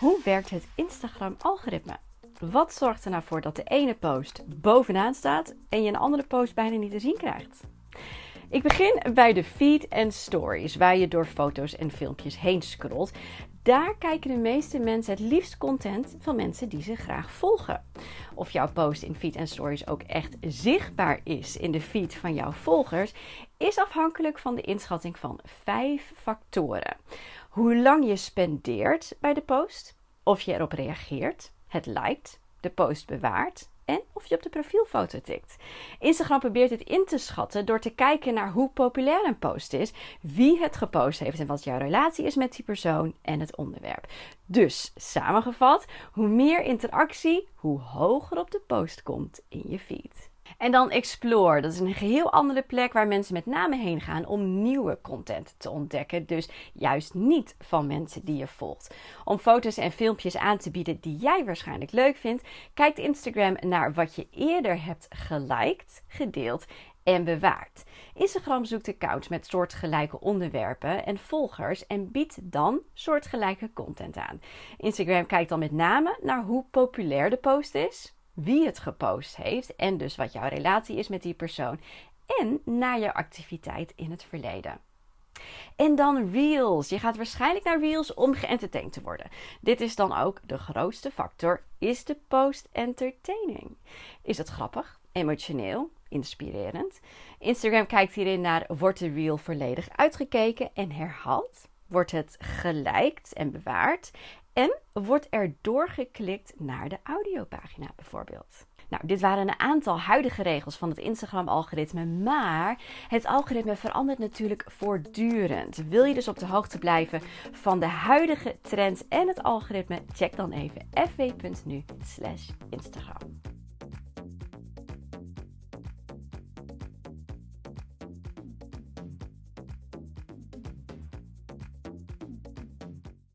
Hoe werkt het Instagram-algoritme? Wat zorgt er nou voor dat de ene post bovenaan staat en je een andere post bijna niet te zien krijgt? Ik begin bij de feed en stories, waar je door foto's en filmpjes heen scrolt. Daar kijken de meeste mensen het liefst content van mensen die ze graag volgen. Of jouw post in feed en stories ook echt zichtbaar is in de feed van jouw volgers, is afhankelijk van de inschatting van vijf factoren. Hoe lang je spendeert bij de post, of je erop reageert, het liked, de post bewaart en of je op de profielfoto tikt. Instagram probeert het in te schatten door te kijken naar hoe populair een post is, wie het gepost heeft en wat jouw relatie is met die persoon en het onderwerp. Dus samengevat, hoe meer interactie, hoe hoger op de post komt in je feed. En dan Explore. Dat is een geheel andere plek waar mensen met name heen gaan om nieuwe content te ontdekken. Dus juist niet van mensen die je volgt. Om foto's en filmpjes aan te bieden die jij waarschijnlijk leuk vindt, kijkt Instagram naar wat je eerder hebt geliked, gedeeld en bewaard. Instagram zoekt accounts met soortgelijke onderwerpen en volgers en biedt dan soortgelijke content aan. Instagram kijkt dan met name naar hoe populair de post is, wie het gepost heeft en dus wat jouw relatie is met die persoon en naar je activiteit in het verleden. En dan Reels. Je gaat waarschijnlijk naar Reels om geëntertained te worden. Dit is dan ook de grootste factor. Is de post entertaining? Is het grappig, emotioneel, inspirerend? Instagram kijkt hierin naar: wordt de reel volledig uitgekeken en herhaald? Wordt het geliked en bewaard? Wordt er doorgeklikt naar de audiopagina bijvoorbeeld. Nou, dit waren een aantal huidige regels van het Instagram-algoritme, maar het algoritme verandert natuurlijk voortdurend. Wil je dus op de hoogte blijven van de huidige trends en het algoritme? Check dan even fw.nu/instagram.